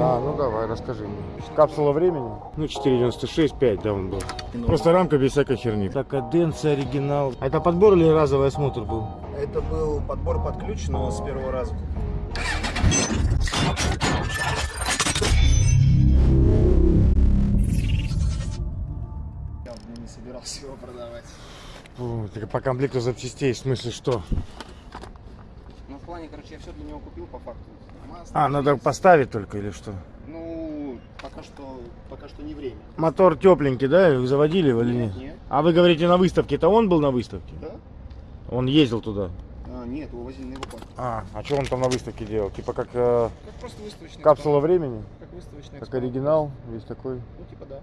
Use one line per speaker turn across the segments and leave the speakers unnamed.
Да, ну давай, расскажи мне. Капсула времени? Ну, 4,96, 5, да, он был. Просто рамка без всякой херни. Так, каденция, оригинал. А это подбор или разовый осмотр был?
Это был подбор под ключ, но с первого раза. Я не собирался его продавать.
Так по комплекту запчастей, в смысле что?
Ну, в плане, короче, я все для него купил по факту.
А, надо поставить только или что?
Ну, пока что, пока что не время.
Мотор тепленький, да? Вы заводили его или
Нет,
нет?
нет.
А вы говорите на выставке, это он был на выставке?
Да?
Он ездил туда.
А, нет, его возили на эвакуацию.
А, а что он там на выставке делал? Типа как э,
Как просто выставочный.
капсула
экспонат.
времени?
Как выставочный
Как
экспонат.
оригинал, весь такой.
Ну, типа да.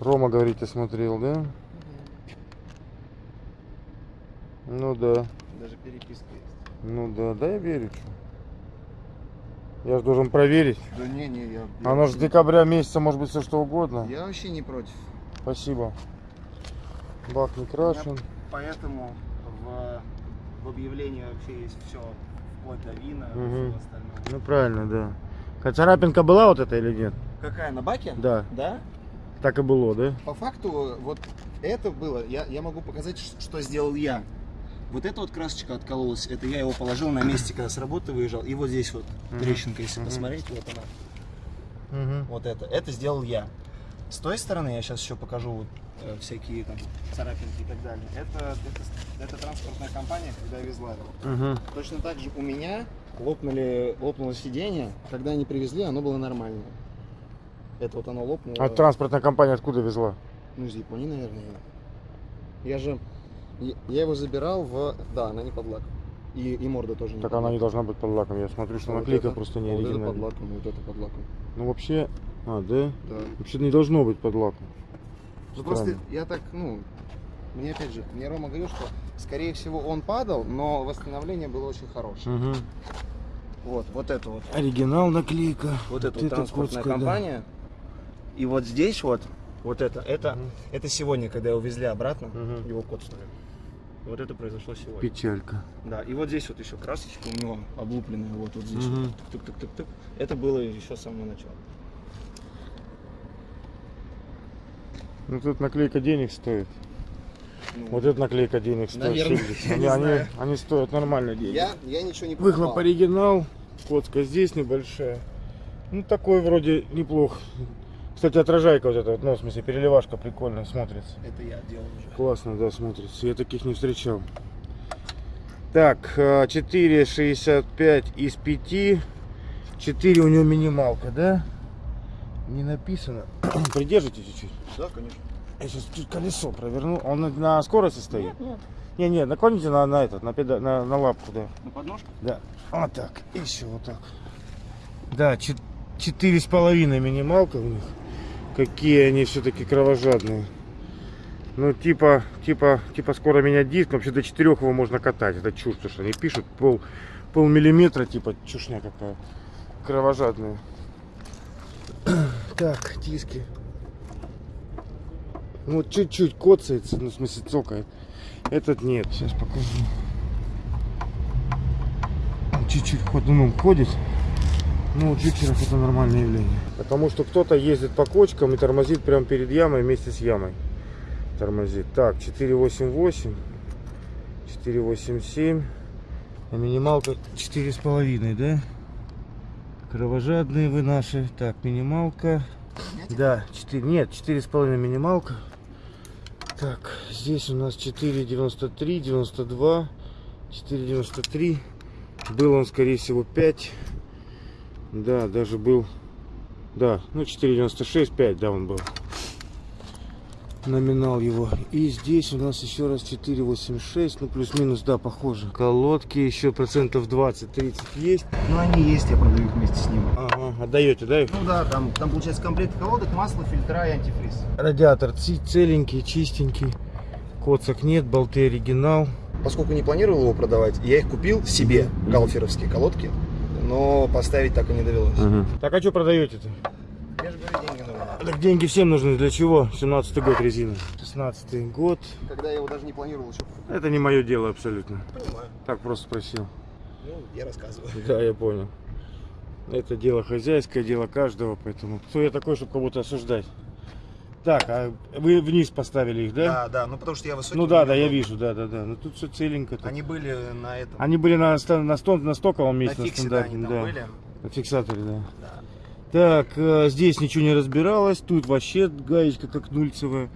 Рома, говорите, смотрел, да? Ну да,
Даже переписка есть.
Ну да, да я верю. Я же должен проверить.
Да не, не, я... я
Оно же с декабря месяца может быть все что угодно.
Я вообще не против.
Спасибо. Бак не крашен.
Поэтому в, в объявлении вообще есть все, вплоть до вина и
Мгм.
всего остального.
Ну правильно, да. Хотя царапинка была вот эта или нет?
Какая, на баке?
Да,
Да?
так и было, да?
По факту, вот это было, я, я могу показать, что сделал я. Вот эта вот красочка откололась, это я его положил на месте, когда с работы выезжал. И вот здесь вот
Мгм.
трещинка, если
Мгм.
посмотреть, вот она.
Угу.
Вот это. Это сделал я. С той стороны я сейчас еще покажу вот, э, всякие там царапинки и так далее. Это, это, это транспортная компания, когда везла его.
Угу.
Точно так же у меня лопнули, лопнуло сиденье. Когда они привезли, оно было нормальное. Это вот оно лопнуло.
А транспортная компания откуда везла?
Ну, из Японии, наверное. Я же... Я его забирал в... Да, она не под лак. И, и морда тоже не
Так
под
она
лак.
не должна быть под лаком. Я смотрю, что
А вот
наклейка
это-
просто не
а вот это под
оригинальная.
лаком, вот это под лаком.
Ну вообще, а, да?
Да.
Вообще не должно быть под лаком.
Ну, просто я так, ну... Мне опять же, мне Рома говорил, что скорее всего он падал, но восстановление было очень хорошее.
Угу.
Вот, вот это вот.
Оригинал наклейка.
Вот вот транспортная
Курская, да.
компания. И вот здесь вот, вот это, это,
Мгм.
это сегодня, когда его везли обратно,
Мгм.
его код ставили. Вот это произошло сегодня.
Печалька.
Да, и вот здесь вот еще красочка у него облупленная, вот, вот здесь.
Мгм.
вот. Тык-тык-тык-тык. Это было еще с самого начала.
Ну тут наклейка денег стоит.
Ну,
Вот эта наклейка денег стоит.
Наверное,
70.
я
Они, они, они стоят нормально денег.
я, я ничего не покупал.
Выхлоп оригинал. Котка здесь небольшая. Ну такой вроде неплох. Кстати, отражайка вот эта, вот, ну, в смысле, переливашка прикольно смотрится.
Это я делал уже.
Классно, да, смотрится. Я таких не встречал. Так, э, 4,65 из 5. 4 у него минималка, да? Не написано. Придержите чуть-чуть.
Да, конечно.
Я сейчас чуть колесо проверну. Он на, на скорости стоит?
Нет, нет.
Не, не, наклоните на, на этот, на, педа- на, на лапку, да.
На подножку?
Да. Вот так. Еще вот так. Да, чет- четыре с половиной минималка у них. Какие они все-таки кровожадные. Ну, типа, типа, типа скоро менять диск, вообще до четырех его можно катать. Это чушь, потому что они пишут пол, полмиллиметра, типа, чушня какая. Кровожадная. Так, диски. Ну, вот чуть-чуть коцается, ну, в смысле, цокает. Этот нет. Сейчас покажу. Чуть-чуть ходуном ходит. Ну, у джикеров это нормальное явление. Потому что кто-то ездит по кочкам и тормозит прямо перед ямой вместе с ямой. Тормозит. Так, 488. 487. А минималка 4,5, да? Кровожадные вы наши. Так, минималка. Да, 4, нет, 4,5 минималка. Так, здесь у нас 4,93, 92, 4,93. Был он, скорее всего, 5. Да, даже был. Да, ну 4,96, 5, да, он был. Номинал его. И здесь у нас еще раз 4,86, ну плюс-минус, да, похоже. Колодки еще процентов 20-30 есть.
Ну, они есть, я продаю их вместе с ним.
Ага, отдаете, да? их?
Ну да, там, там получается комплект колодок, масло, фильтра и антифриз.
Радиатор целенький, чистенький. Коцок нет, болты оригинал.
Поскольку не планировал его продавать, я их купил себе, галферовские колодки, но поставить так и не довелось.
Так, а что продаете-то?
Я же говорю, деньги нужны.
Так деньги всем нужны. Для чего? 17 год резина. 16 год.
Когда я его даже не планировал еще.
Это не мое дело абсолютно.
Понимаю.
Так просто спросил.
Ну, я рассказываю.
Да, я понял. Это дело хозяйское, дело каждого, поэтому кто я такой, чтобы кого-то осуждать? Так, а вы вниз поставили их, да?
Да, да, ну потому что я высокий.
ну да, да, я вижу, да, да, да. Ну тут все целенько. так.
Они были на этом.
Они были на, на, сто- на стоковом
на
месте, на
фиксе, да, они
стандартном,
там
да.
были.
На фиксаторе, да.
Да.
Так, э, здесь ничего не разбиралось, тут вообще гаечка как нульцевая.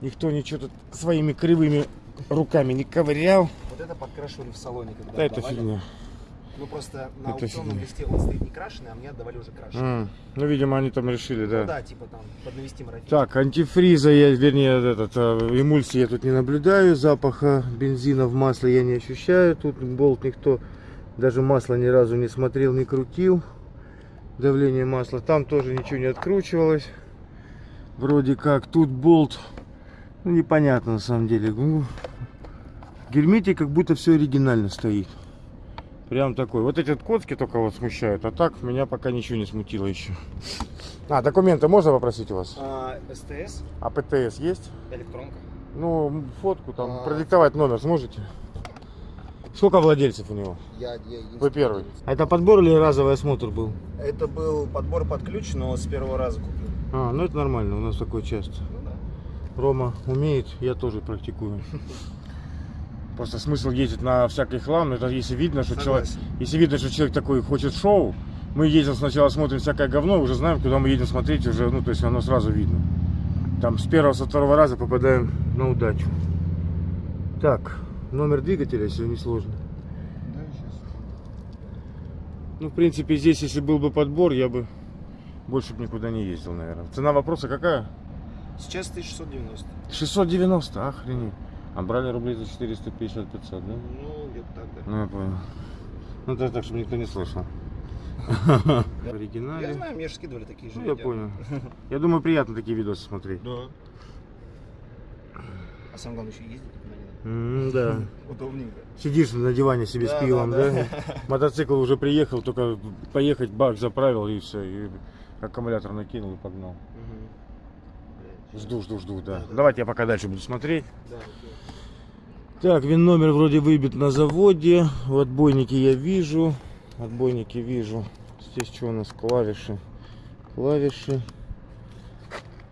Никто ничего тут своими кривыми руками не ковырял.
Вот это подкрашивали в салоне, когда
Да, это фигня.
Ну просто на
Это
аукционном листе он стоит не крашеный, а мне отдавали уже крашеный.
М, Ну, видимо, они там решили,
Ну
да.
да, типа там поднавести марафет.
Так, антифриза, я, вернее, этот, э, эмульсии я тут не наблюдаю, запаха бензина в масле я не ощущаю. Тут болт никто даже масло ни разу не смотрел, не крутил. Давление масла. Там тоже ничего не откручивалось. Вроде как. Тут болт, ну, непонятно на самом деле. Ну, в гермете как будто все оригинально стоит. Прям такой. Вот эти вот коцки только вот смущают. А так меня пока ничего не смутило еще. А, документы можно попросить у вас?
А, СТС,
А ПТС есть?
электронка.
Ну, фотку там,
А.
продиктовать номер сможете? Сколько владельцев у него?
Я, я.
Вы первый. А это подбор или разовый осмотр был?
Это был подбор под ключ, но с первого раза купил.
А, ну это нормально, у нас такое часто.
Ну да.
Рома умеет, я тоже практикую. Просто смысл ездить на всякий хлам, но это если видно, что человек, если видно, что человек такой хочет шоу, мы едем сначала смотрим всякое говно, уже знаем, куда мы едем смотреть, уже, ну, то есть оно сразу видно. Там с первого, со второго раза попадаем на удачу. Так, номер двигателя, если не сложно.
Да, сейчас.
Ну, в принципе, здесь, если был бы подбор, я бы больше бы никуда не ездил, наверное. Цена вопроса какая?
Сейчас 1690.
690, охренеть. А брали рублей за 450-500, да?
Ну, где-то так, да.
Ну, я понял. Ну, это так, чтобы никто не слышал. В
Я
оригинале.
знаю, мне же скидывали такие же
Ну, я понял. Я думаю, приятно такие видосы смотреть.
Да. А самое главное еще ездить
Да.
Удобненько.
Сидишь на диване себе
Да,
с пивом,
да,
да?
да.
Мотоцикл уже приехал, только поехать, бак заправил и все. И аккумулятор накинул и погнал. Жду, жду, жду, да.
Да, да.
Давайте я пока дальше буду смотреть. Так, вин номер вроде выбит на заводе. В отбойнике я вижу. Отбойники вижу. Здесь что у нас? Клавиши. Клавиши.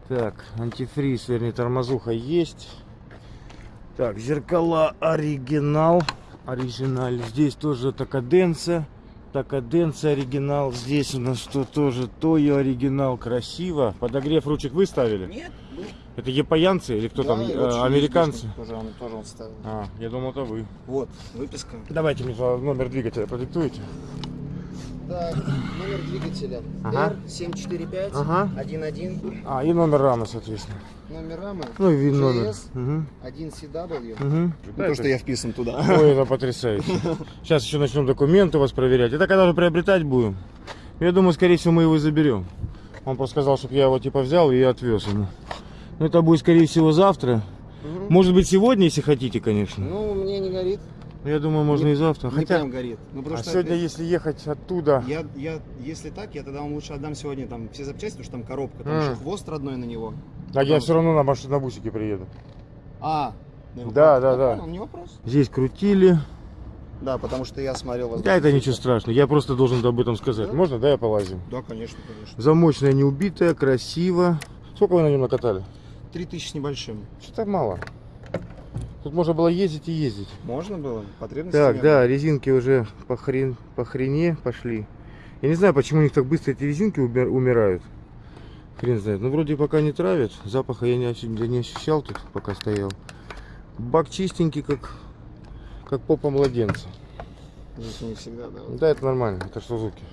Так, антифриз, вернее, тормозуха есть. Так, зеркала оригинал. Оригиналь. Здесь тоже такаденция. Такаденция оригинал. Здесь у нас что тоже Тойо оригинал. Красиво. Подогрев ручек вы ставили?
Нет, ну,
Это японцы или кто
да,
там? э, американцы?
Тоже он, тоже он ставил.
А, я думал, это вы.
Вот, выписка.
Давайте мне номер двигателя продиктуете.
Так, номер двигателя
Ага.
R745
Ага.
11.
А, и номер рамы, соответственно.
Номер рамы
Ну и вин номер.
GS
Угу.
1CW.
Угу.
То, что я вписан туда.
Ой, это потрясающе. Сейчас еще начнем документы у вас проверять. Это когда же приобретать будем? Я думаю, скорее всего, мы его заберем. Он просто сказал, чтобы я его типа взял и отвез ему. Но это будет, скорее всего, завтра.
Мгм.
Может быть, сегодня, если хотите, конечно.
Ну, мне не горит.
Я думаю, можно
Не-
и завтра.
Не
Хотя,
прям горит. Ну, потому
а сегодня, если ехать оттуда...
я, я, если так, я тогда вам лучше отдам сегодня там все запчасти, потому что там коробка, там
М.
еще хвост родной на него.
А я все равно на машине на бусике приеду.
А, ну,
Да,
ну,
да, да.
понял, Не вопрос.
Здесь крутили.
Да, потому что я смотрел вас.
Да, это ничего страшного. Я просто должен об этом сказать.
Да?
Можно, да, я полазим?
Да, конечно, конечно.
Замочная не убитая, красиво. Сколько вы на нем накатали?
Три тысячи с небольшим.
Что-то мало. Тут можно было ездить и ездить.
Можно было? Потребности
Так,
не
да, резинки уже по, хрен, по хрене пошли. Я не знаю, почему у них так быстро эти резинки умирают. Хрен знает. Ну, вроде пока не травят. Запаха я не, я не ощущал тут, пока стоял. Бак чистенький, как, как попа младенца.
не всегда, да. вот
Да, это нормально. Это Сузуки.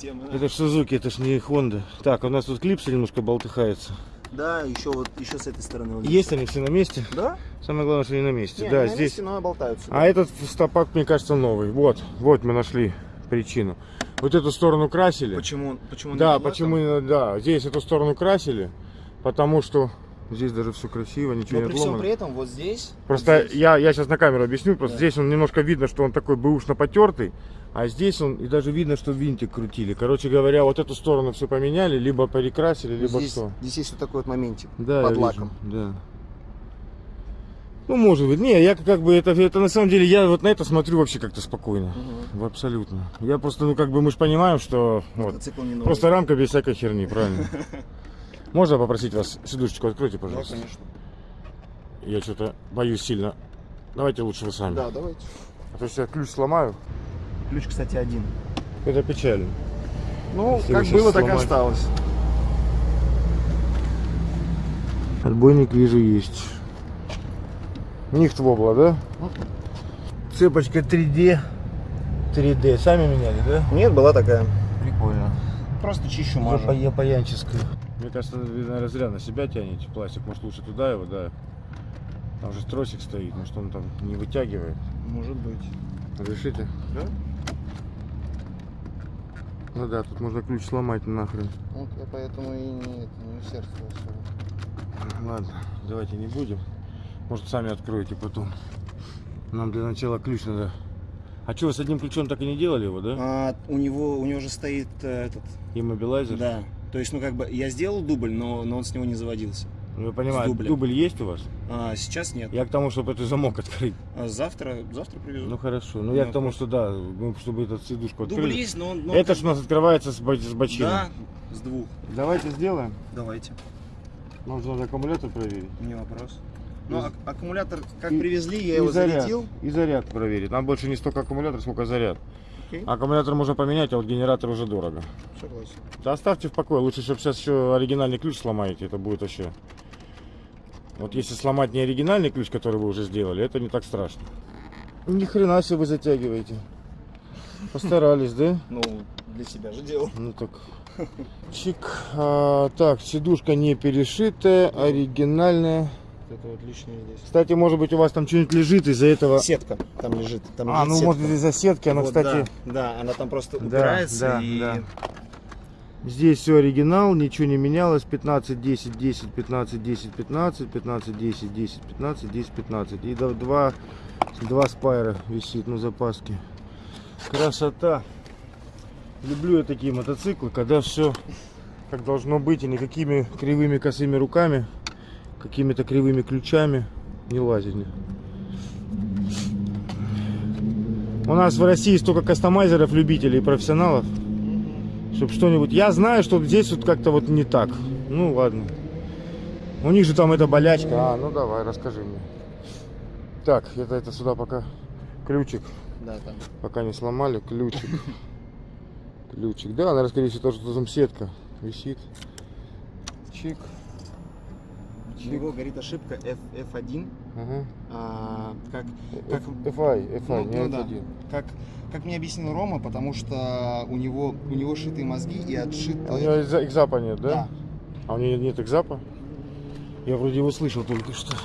тема, да.
Это Сузуки, это ж не Honda. Так, у нас тут клипсы немножко болтыхаются.
Да, еще вот еще с этой стороны. вот
Есть они все на месте?
Да?
Самое главное, что они на месте.
Не,
да,
они на
здесь.
месте, но болтаются.
А этот стопак, мне кажется, новый. Вот, вот мы нашли причину. Вот эту сторону красили.
Почему? Почему?
Да,
на
почему, именно- да, здесь эту сторону красили, потому что здесь даже все красиво, ничего
Но
не
при всем
отломано.
при этом вот здесь.
Просто
вот здесь,
я, я сейчас на камеру объясню, просто
Да.
здесь он немножко видно, что он такой бэушно потертый, а здесь он, и даже видно, что винтик крутили. Короче говоря, вот эту сторону все поменяли, либо перекрасили, либо
здесь,
что.
здесь есть вот такой вот моментик
Да,
под лаком.
вижу, да. Ну, может быть. Не, я как бы это, это на самом деле, я вот на это смотрю вообще как-то спокойно.
Угу.
Абсолютно. Я просто, ну, как бы мы же понимаем, что вот, просто рамка без всякой херни, правильно? Можно попросить вас сидушечку откройте,
Да,
пожалуйста?
конечно.
Я что-то боюсь сильно. Давайте лучше вы сами.
Да, давайте.
А то я ключ сломаю.
Ключ, кстати, один.
Это печально.
Ну,
Если
как было,
щас
так и осталось.
Отбойник вижу есть. Нихт вобла, да? Цепочка 3D. 3D. Сами меняли, да?
Нет, была такая.
Прикольно.
Просто чищу, мажу.
я паянческая. Мне кажется, наверное, зря на себя тянете пластик. Может, лучше туда его, да. Там же тросик стоит, может, он там не вытягивает.
Может быть.
Решите?
Да?
Ну да, тут можно ключ сломать нахрен.
Вот я поэтому и не, не усердствую особо.
Ладно, давайте не будем. Может, сами откроете потом. Нам для начала ключ надо. А что, вы с одним ключом так и не делали его, да?
А, у него у него же стоит э, этот.
Иммобилайзер?
Да. То есть, ну как бы я сделал дубль, но, но он с него не заводился.
Ну, я понимаю, дубль есть у вас?
А сейчас нет.
Я к тому, чтобы этот замок открыть.
А завтра, завтра привезу.
Ну хорошо. Ну я
Ну,
к тому, что да, ну, чтобы эту сидушку
Дубль
открыли.
есть, но он. но
Это
как
ж у нас открывается с, с бочины.
Да, с двух.
Давайте сделаем.
Давайте.
Нам же надо аккумулятор проверить.
Не вопрос. Ну, ак- аккумулятор как
и-
привезли, я
и
его
заряд.
зарядил.
И заряд проверить. Нам больше не столько аккумулятор, сколько заряд.
Окей.
Аккумулятор можно поменять, а вот генератор уже дорого.
Согласен.
Да оставьте в покое. Лучше, чтобы сейчас еще оригинальный ключ сломаете. Это будет вообще... Вот если сломать не оригинальный ключ, который вы уже сделали, это не так страшно. Ни хрена себе вы затягиваете. Постарались, да?
Ну, для себя же делал.
Ну так. Чик. А, так, сидушка не перешитая, оригинальная.
Это вот лишнее здесь.
Кстати, может быть, у вас там что-нибудь лежит из-за этого.
Сетка там лежит. Там
А,
лежит
ну
сетка.
может из-за сетки, она,
Вот,
кстати,
Да, да, она там просто
Да,
упирается
да,
и...
да. Здесь все оригинал, ничего не менялось. 15, 10, 10, 15, 10, 15, 15, 10, 10, 15, 10, 15. И до- два, два спайра висит на запаске. Красота. Люблю я такие мотоциклы, когда все как должно быть и никакими кривыми косыми руками, какими-то кривыми ключами не лазить. У нас в России столько кастомайзеров, любителей, профессионалов, чтобы что-нибудь... Я знаю, что здесь вот как-то вот не так. Ну ладно. У них же там эта болячка. А, ну давай, расскажи мне. Так, это, это сюда пока ключик,
Да, там.
пока не сломали, ключик. Ключик. Да, наверное, скорее всего, то, что там сетка висит. Чик.
У него горит ошибка F, F1.
Ага.
а, как, как,
FI, FI,
Ну,
не
ну да.
F1.
как, как мне объяснил Рома, потому что у него, у него шитые мозги и отшит...
А у него экза- экзапа нет, да?
Да.
А у него нет экзапа? Я вроде его слышал только что.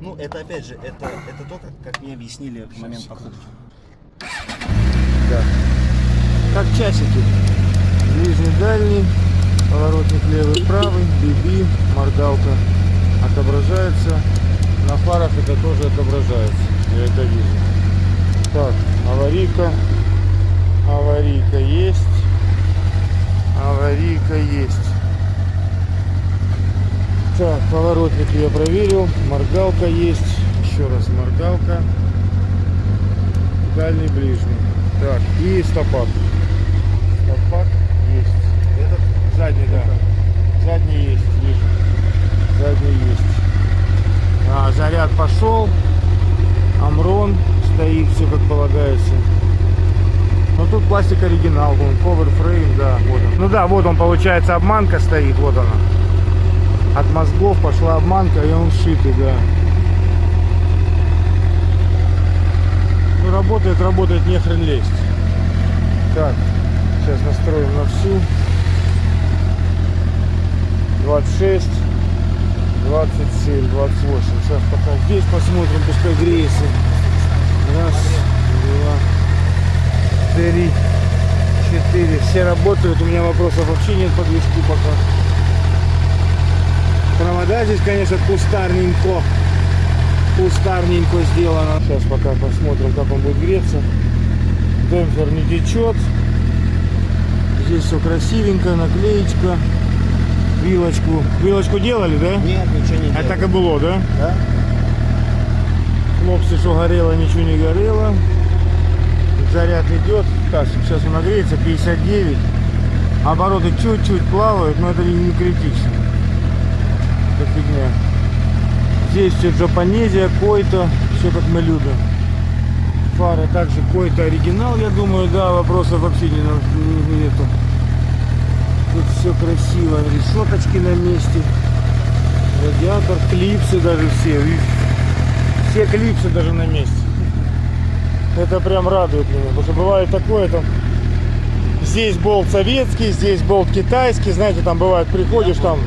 Ну, это опять же, это, это то, как, как мне объяснили в момент покупки.
Да. Как часики. Ближний, дальний, поворотник левый, правый, биби, моргалка отображается. На фарах это тоже отображается. Я это вижу. Так, аварийка. Аварийка есть. Аварийка есть. Так, поворотник я проверил. Моргалка есть. Еще раз моргалка. Дальний, ближний. Так, и стопак. Стопак Задний, да. Задний есть, вижу. Задний есть. А, заряд пошел. Амрон стоит, все как полагается. Но тут пластик оригинал, вон, cover frame, да, вот он. Ну да, вот он, получается, обманка стоит, вот она. От мозгов пошла обманка, и он сшитый, да. Ну, работает, работает, не хрен лезть. Так, сейчас настроим на всю. 26, 27, 28. Сейчас пока здесь посмотрим, пускай греется. Раз, два, три, четыре. Все работают, у меня вопросов вообще нет по движку пока. Провода здесь, конечно, кустарненько. Кустарненько сделано. Сейчас пока посмотрим, как он будет греться. Демпфер не течет. Здесь все красивенько, наклеечка. Вилочку. Вилочку делали, да?
Нет, ничего не
А
делал.
так и было, да?
Да?
Хлопцы, что горело, ничего не горело. Заряд идет. Так, сейчас он нагреется, 59. Обороты чуть-чуть плавают, но это не, критично. Это фигня. Здесь все джапонезия, който, все как мы любим. Фара также който оригинал, я думаю, да, вопросов вообще не- нету. Все красиво, решеточки на месте. Радиатор, клипсы даже все. Все клипсы даже на месте. Это прям радует меня. Потому что бывает такое там. Здесь болт советский, здесь болт китайский. Знаете, там бывает, приходишь там,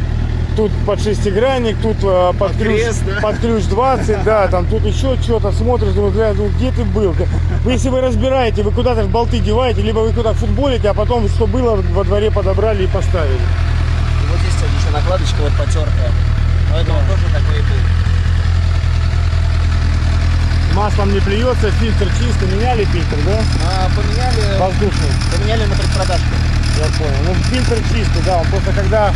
тут под шестигранник, тут э, под,
Под
ключ,
крест, да?
под ключ 20, да, там тут еще что-то смотришь, думаешь, ну где ты был? Вы, если вы разбираете, вы куда-то в болты деваете, либо вы куда футболите, а потом, что было, во дворе подобрали и поставили.
И вот здесь, кстати, еще накладочка вот потертая. Поэтому тоже такой был.
Маслом не плюется, фильтр чистый, меняли фильтр, да?
А, поменяли,
Воздушный.
поменяли на предпродажку.
Я понял. Ну, фильтр чистый, да. Он просто когда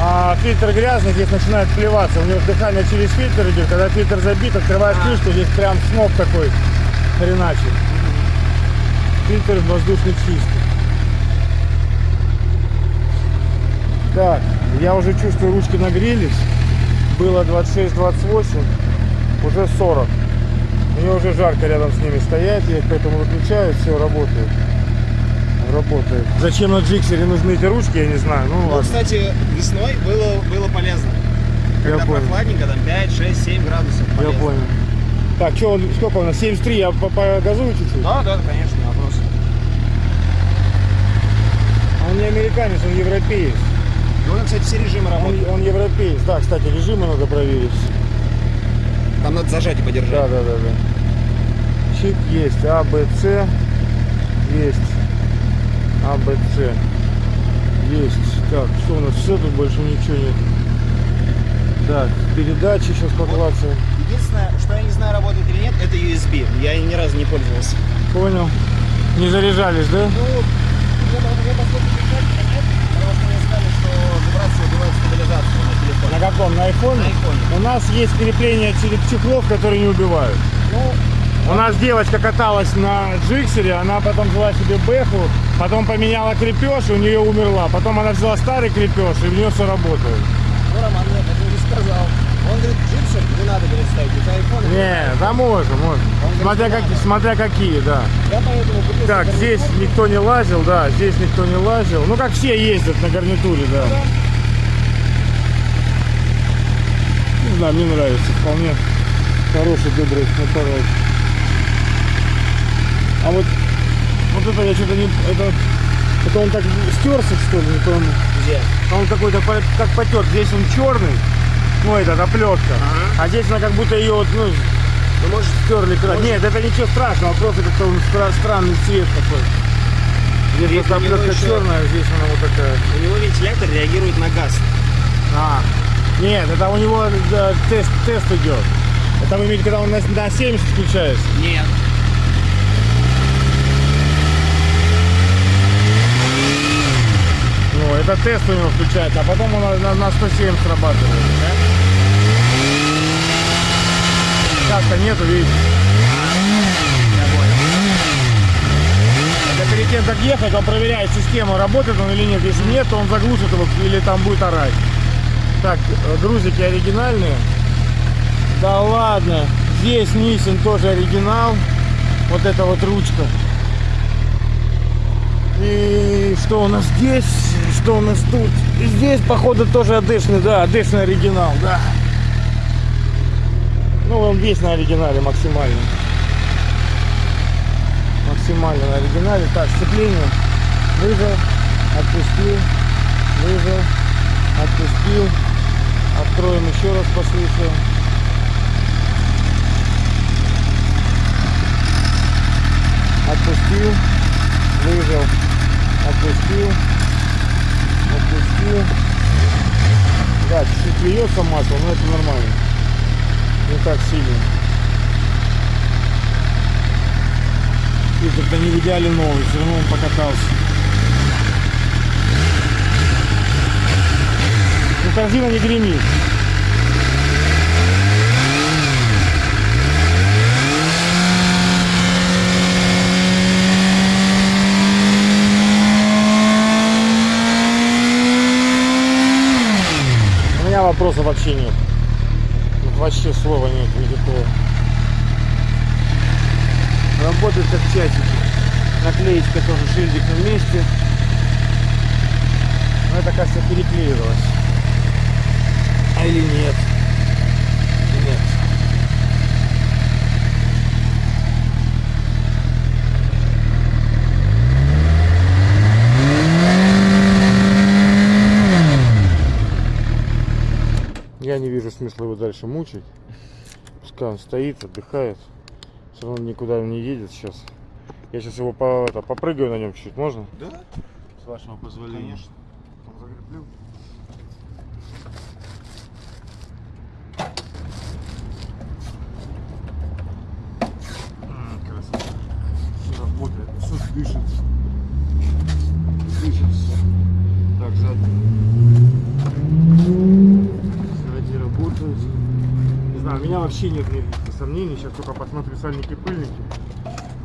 а, фильтр грязный, здесь начинает плеваться. У него дыхание через фильтр идет. Когда фильтр забит, открываешь
А.
крышку, здесь прям сноп такой хреначит. Фильтр воздушный чистый. Так, я уже чувствую, ручки нагрелись. Было 26-28, уже 40. Мне уже жарко рядом с ними стоять, я их поэтому выключаю, все работает. Работает. Зачем на джиксере нужны эти ручки, я не знаю. Ну
Ну,
ладно.
кстати, весной было, было полезно.
Я
Когда
понял.
прохладненько, там 5, 6, 7 градусов.
Я
полезно.
понял. Так, что, сколько у нас? 73, я по- погазую чуть-чуть?
Да, да, конечно, не вопрос.
А он не американец, он европеец.
И он, кстати, все режимы
Он,
работают.
он европеец. Да, кстати, режимы надо проверить.
Там надо зажать и подержать.
Да, да, да, да. Чик есть. А, Б, С. Есть. А, Б, С. Есть. Так, что у нас? Все, тут больше ничего нет. Так, передачи сейчас поклацаем.
Единственное, что я не знаю, работает или нет, это USB. Я ни разу не пользовался.
Понял. Не заряжались, да?
Ну, я, я последний печать нет, потому что мне сказали, что вибрация убивает стабилизацию на телефоне.
На каком? На айфоне?
На айфоне.
У нас есть крепления через чехлов, которые не убивают.
Ну,
У нас девочка каталась на джиксере, она потом взяла себе бэху, потом поменяла крепеж, и у нее умерла. Потом она взяла старый крепеж, и у нее все работает.
ну Роман мне это не сказал. Он говорит, джипсер не надо, говорит, ставить, это айфон.
Не, да можно, можно. Смотря, как, смотря какие, да.
Я поэтому купил
Так, здесь никто не лазил, да, здесь никто не лазил. Ну, как все ездят на гарнитуре, да. Не знаю, мне нравится, вполне хороший, добрый аппарат. А вот, вот это я что-то не... Это, это он так стерся, что ли, не пойму.
Где?
А Он какой-то как потер. Здесь он черный, ну, этот, оплетка.
Ага.
А здесь она как будто ее вот, ну,
Ну, может,
стерли край.
Может-
Нет, это ничего страшного, просто как-то он стра- странный цвет такой. Здесь
него
оплетка
еще-
черная, а здесь она вот такая.
у него вентилятор реагирует на газ.
А, нет, это у него да, тест, тест идет. Это вы имеете, когда он на, на 70 включается.
Нет.
Ну, это тест у него включается, а потом он на, на, на 107 срабатывает. Сейчас-то нету, видите. Это перед тем, как ехать, он проверяет систему, работает он или нет. Если нет, то он заглушит его или там будет орать. Так, э, грузики оригинальные. Да ладно. Здесь Nissan тоже оригинал. Вот эта вот ручка. И что у нас здесь? Что у нас тут? И здесь, походу, тоже адешный, да, адешный оригинал, да. Ну, он весь на оригинале максимально. Максимально на оригинале. Так, сцепление. Выжил, отпустил, выжил, отпустил. Откроем еще раз, послушаем. Отпустил, выжил, отпустил, отпустил. Да, чуть-чуть льется масло, но это нормально. Не так сильно. Фильтр-то не в идеале новый, все равно он покатался. корзина не гремит. У меня вопросов вообще нет. Вообще слова нет никакого. Работает как часики. Наклеечка тоже шильдик вместе. Но как-то переклеивалось. А или нет? Нет. Я не вижу смысла его дальше мучить. Пускай он стоит, отдыхает. Все равно никуда он не едет сейчас. Я сейчас его по, это, попрыгаю на нем чуть-чуть, можно?
Да?
С вашего позволения.
Конечно.
Закреплю. М, Красота. Все дышит. Дышит все. Так, задний. Сзади работает. Не знаю, у меня вообще нет никаких сомнений. Сейчас только посмотрю сальники-пыльники.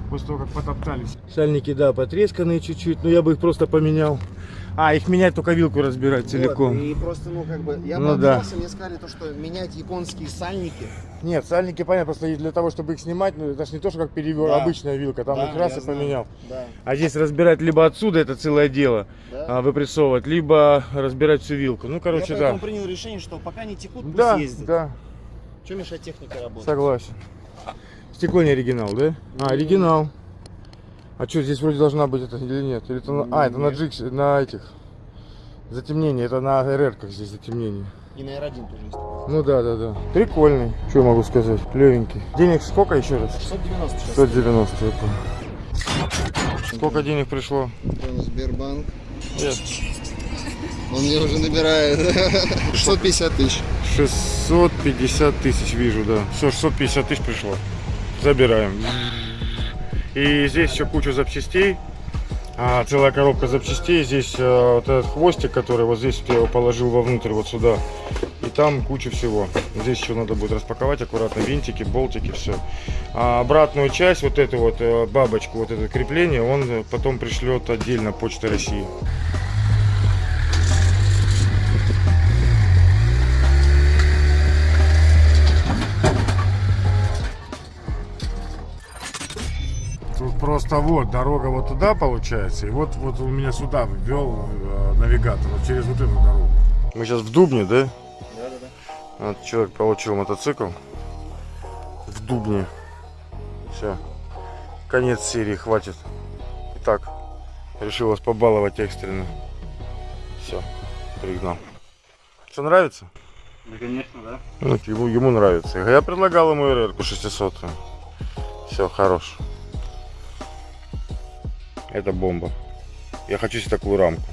После того, как потоптались. Сальники, да, потресканные чуть-чуть, но я бы их просто поменял. А, их менять только вилку разбирать целиком.
Вот, и просто, ну, как бы, я
Ну
пообщался, мне сказали то, что менять японские сальники.
Нет, сальники, понятно, просто для того, чтобы их снимать, ну это же не то, что как перевер,
Да.
обычная вилка, там
Да,
их раз
я
и
знаю.
поменял.
Да,
А здесь разбирать либо отсюда, это целое дело,
да.
а, выпрессовывать, либо разбирать всю вилку. Ну,
я
короче,
поэтому
да.
принял решение, что пока не текут, пусть
Да,
ездят.
да,
Что мешает технике работать?
согласен. Стекло не оригинал, да? А, оригинал. А что, здесь вроде должна быть это или нет? Или это на... А, это на
Нет.
джиксе, на этих. Затемнение, это на РР как здесь затемнение.
И на R1 тоже есть.
Ну да, да, да. Прикольный. Что могу сказать? Клевенький. Денег сколько еще раз?
690 сейчас.
190, я понял. Сколько денег пришло?
Сбербанк.
Нет.
Он мне уже набирает 650 тысяч.
650 тысяч вижу, да. Все, 650 тысяч пришло. Забираем. И здесь еще куча запчастей. А, целая коробка запчастей. Здесь э, вот этот хвостик, который вот здесь я его положил вовнутрь, вот сюда. И там куча всего. Здесь еще надо будет распаковать аккуратно винтики, болтики, все. А обратную часть, вот эту вот э, бабочку, вот это крепление, он потом пришлет отдельно Почта России. Просто вот дорога вот туда получается, и вот вот он меня сюда ввел э, навигатор вот через вот эту дорогу. Мы сейчас в Дубне, да?
Да, да, да.
Вот человек получил мотоцикл в Дубне. Все. Конец серии, хватит. Итак, решил вас побаловать экстренно. Все, пригнал. Что, нравится?
Да, конечно, да.
Ну, ему, ему нравится. Я предлагал ему РР 600. Все, хорош. Это бомба. Я хочу себе такую рамку.